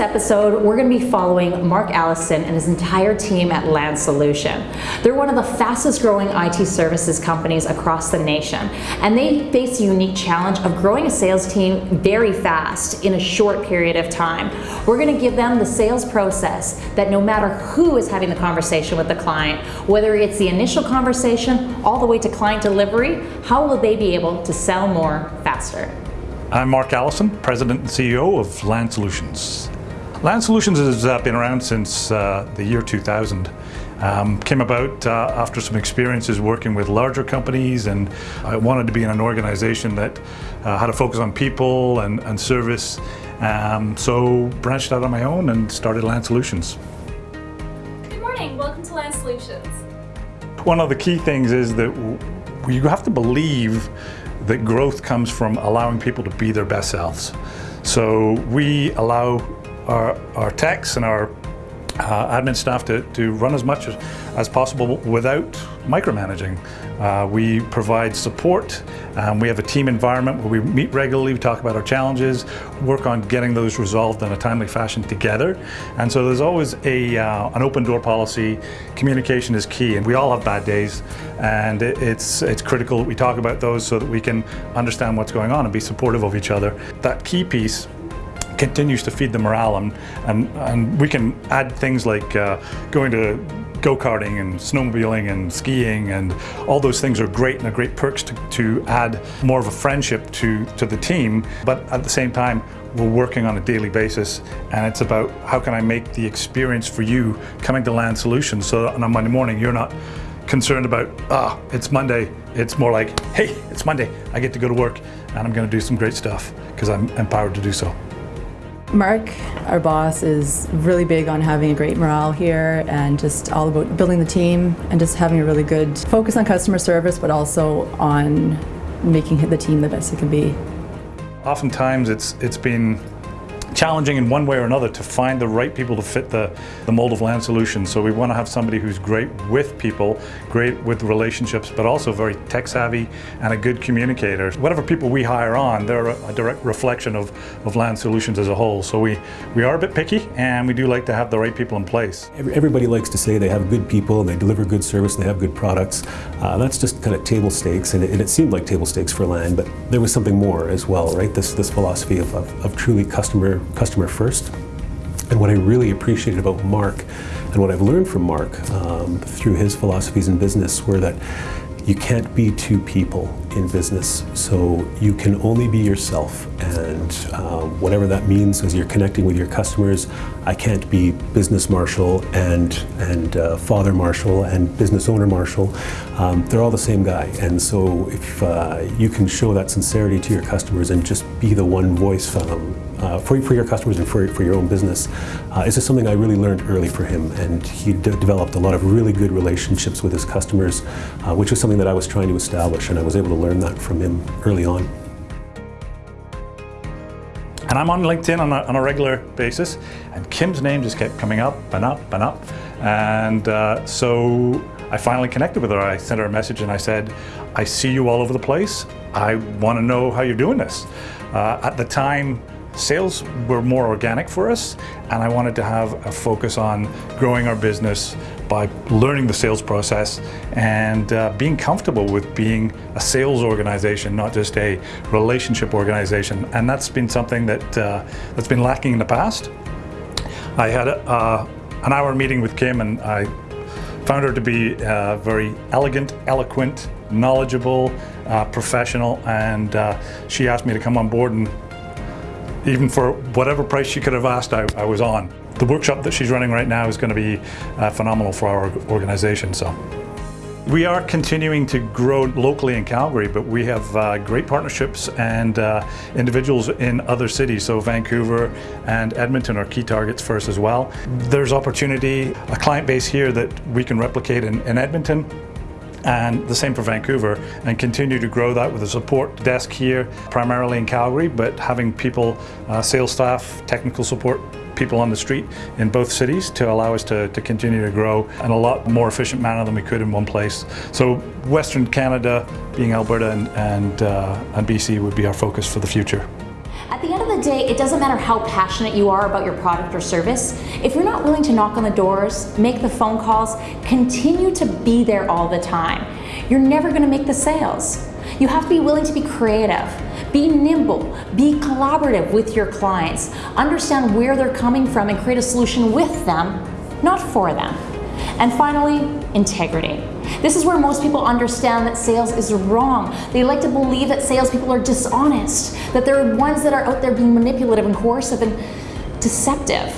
episode, we're going to be following Mark Allison and his entire team at Land Solution. They're one of the fastest growing IT services companies across the nation, and they face a unique challenge of growing a sales team very fast in a short period of time. We're going to give them the sales process that no matter who is having the conversation with the client, whether it's the initial conversation all the way to client delivery, how will they be able to sell more faster? I'm Mark Allison, President and CEO of Land Solutions. Land Solutions has uh, been around since uh, the year 2000. Um, came about uh, after some experiences working with larger companies and I wanted to be in an organization that uh, had a focus on people and, and service. Um, so branched out on my own and started Land Solutions. Good morning, welcome to Land Solutions. One of the key things is that you have to believe that growth comes from allowing people to be their best selves. So we allow our, our techs and our uh, admin staff to, to run as much as, as possible without micromanaging. Uh, we provide support. Um, we have a team environment where we meet regularly, we talk about our challenges, work on getting those resolved in a timely fashion together. And so there's always a, uh, an open door policy. Communication is key and we all have bad days and it, it's, it's critical that we talk about those so that we can understand what's going on and be supportive of each other. That key piece continues to feed the morale and, and, and we can add things like uh, going to go-karting and snowmobiling and skiing and all those things are great and are great perks to, to add more of a friendship to, to the team but at the same time we're working on a daily basis and it's about how can I make the experience for you coming to Land Solutions so that on a Monday morning you're not concerned about, ah, oh, it's Monday. It's more like, hey, it's Monday. I get to go to work and I'm going to do some great stuff because I'm empowered to do so. Mark, our boss, is really big on having a great morale here and just all about building the team and just having a really good focus on customer service but also on making the team the best it can be. Oftentimes it's, it's been challenging in one way or another to find the right people to fit the, the mold of land solutions. So we want to have somebody who's great with people, great with relationships, but also very tech savvy and a good communicator. Whatever people we hire on, they're a direct reflection of, of land solutions as a whole. So we, we are a bit picky and we do like to have the right people in place. Everybody likes to say they have good people, they deliver good service, they have good products. Uh, that's just kind of table stakes and it, and it, seemed like table stakes for land, but there was something more as well, right? This, this philosophy of, of, of truly customer customer first. And what I really appreciated about Mark and what I've learned from Mark um, through his philosophies in business were that you can't be two people in business, so you can only be yourself. And uh, whatever that means as you're connecting with your customers, I can't be business Marshall and, and uh, father Marshall and business owner Marshall. Um, they're all the same guy. And so if uh, you can show that sincerity to your customers and just be the one voice um, uh, for, for your customers and for, for your own business. Uh, this is something I really learned early for him and he developed a lot of really good relationships with his customers, uh, which was something that I was trying to establish and I was able to learn that from him early on. And I'm on LinkedIn on a, on a, regular basis, and Kim's name just kept coming up and up and up. And uh, so I finally connected with her. I sent her a message and I said, I see you all over the place. I want to know how you're doing this. Uh, at the time, Sales were more organic for us and I wanted to have a focus on growing our business by learning the sales process and uh, being comfortable with being a sales organization, not just a relationship organization. And that's been something that, uh, that's been lacking in the past. I had uh, an hour meeting with Kim and I found her to be uh, very elegant, eloquent, knowledgeable, uh, professional, and uh, she asked me to come on board and even for whatever price she could have asked, I, I was on. The workshop that she's running right now is going to be uh, phenomenal for our organization. So. We are continuing to grow locally in Calgary, but we have uh, great partnerships and uh, individuals in other cities. So Vancouver and Edmonton are key targets for us as well. There's opportunity, a client base here that we can replicate in, in Edmonton and the same for Vancouver and continue to grow that with a support desk here primarily in Calgary but having people, uh, sales staff, technical support people on the street in both cities to allow us to, to continue to grow in a lot more efficient manner than we could in one place. So Western Canada being Alberta and, and, uh, and BC would be our focus for the future. At the end of the day, it doesn't matter how passionate you are about your product or service. If you're not willing to knock on the doors, make the phone calls, continue to be there all the time, you're never going to make the sales. You have to be willing to be creative, be nimble, be collaborative with your clients, understand where they're coming from and create a solution with them, not for them. And finally, integrity. This is where most people understand that sales is wrong. They like to believe that salespeople are dishonest, that they're ones that are out there being manipulative and coercive and deceptive.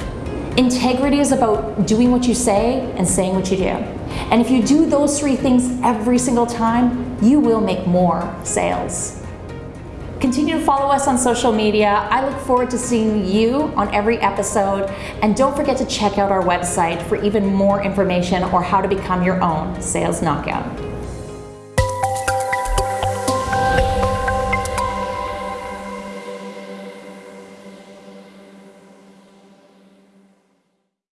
Integrity is about doing what you say and saying what you do. And if you do those three things every single time, you will make more sales. Continue to follow us on social media. I look forward to seeing you on every episode. And don't forget to check out our website for even more information or how to become your own sales knockout.